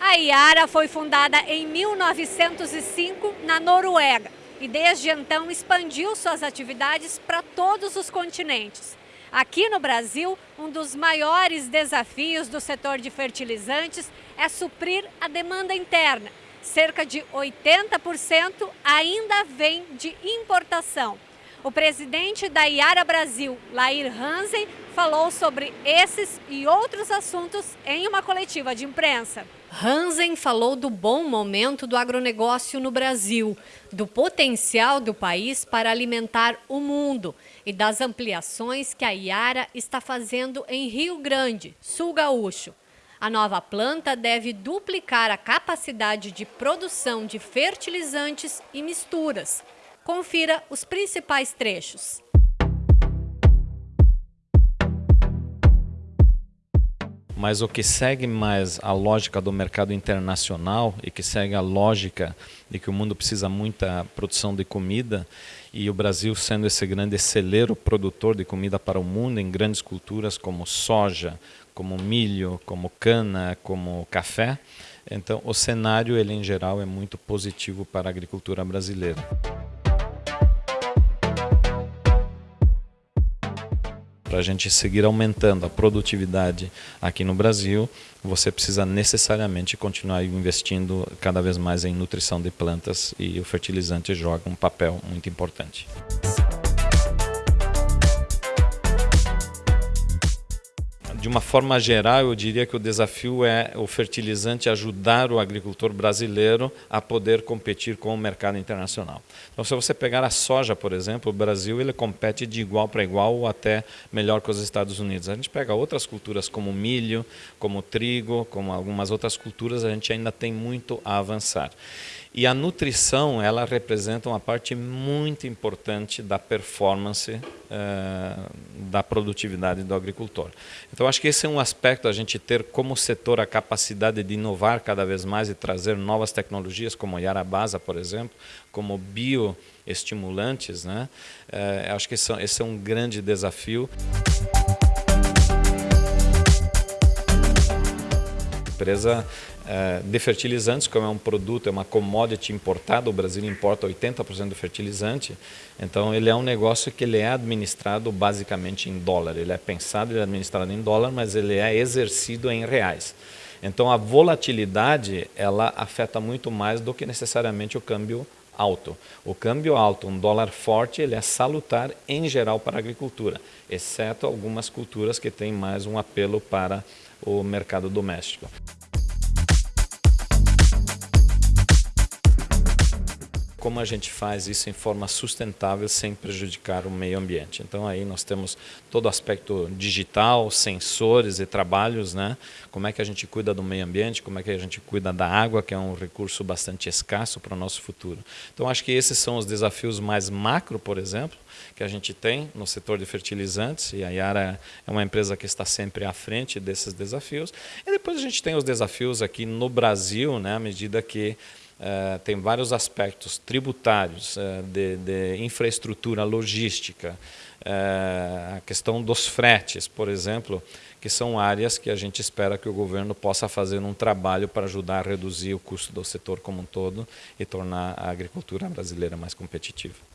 A Iara foi fundada em 1905 na Noruega e desde então expandiu suas atividades para todos os continentes. Aqui no Brasil, um dos maiores desafios do setor de fertilizantes é suprir a demanda interna. Cerca de 80% ainda vem de importação. O presidente da Iara Brasil, Lair Hansen, falou sobre esses e outros assuntos em uma coletiva de imprensa. Hansen falou do bom momento do agronegócio no Brasil, do potencial do país para alimentar o mundo e das ampliações que a Iara está fazendo em Rio Grande, Sul Gaúcho. A nova planta deve duplicar a capacidade de produção de fertilizantes e misturas. Confira os principais trechos. Mas o que segue mais a lógica do mercado internacional e que segue a lógica de que o mundo precisa muita produção de comida e o Brasil sendo esse grande celeiro produtor de comida para o mundo em grandes culturas como soja, como milho, como cana, como café, então o cenário ele em geral é muito positivo para a agricultura brasileira. Para a gente seguir aumentando a produtividade aqui no Brasil, você precisa necessariamente continuar investindo cada vez mais em nutrição de plantas e o fertilizante joga um papel muito importante. De uma forma geral, eu diria que o desafio é o fertilizante ajudar o agricultor brasileiro a poder competir com o mercado internacional. Então, se você pegar a soja, por exemplo, o Brasil ele compete de igual para igual ou até melhor que os Estados Unidos. A gente pega outras culturas como milho, como trigo, como algumas outras culturas, a gente ainda tem muito a avançar. E a nutrição, ela representa uma parte muito importante da performance uh, da produtividade do agricultor. Então, acho que esse é um aspecto, a gente ter como setor a capacidade de inovar cada vez mais e trazer novas tecnologias, como Yarabasa, por exemplo, como bioestimulantes, né? Uh, acho que esse, esse é um grande desafio. empresa é, de fertilizantes, como é um produto, é uma commodity importada, o Brasil importa 80% do fertilizante, então ele é um negócio que ele é administrado basicamente em dólar. Ele é pensado e é administrado em dólar, mas ele é exercido em reais. Então a volatilidade ela afeta muito mais do que necessariamente o câmbio alto. O câmbio alto, um dólar forte, ele é salutar em geral para a agricultura, exceto algumas culturas que têm mais um apelo para o mercado doméstico. Como a gente faz isso em forma sustentável sem prejudicar o meio ambiente. Então aí nós temos todo o aspecto digital, sensores e trabalhos, né? Como é que a gente cuida do meio ambiente, como é que a gente cuida da água, que é um recurso bastante escasso para o nosso futuro. Então acho que esses são os desafios mais macro, por exemplo, que a gente tem no setor de fertilizantes e a Yara é uma empresa que está sempre à frente desses desafios. E depois a gente tem os desafios aqui no Brasil, né, à medida que Uh, tem vários aspectos tributários, uh, de, de, infraestrutura logística, uh, a questão dos fretes, por exemplo, que são áreas que a gente espera que o governo possa fazer um trabalho para ajudar a reduzir o custo do setor como um todo e tornar a agricultura brasileira mais competitiva.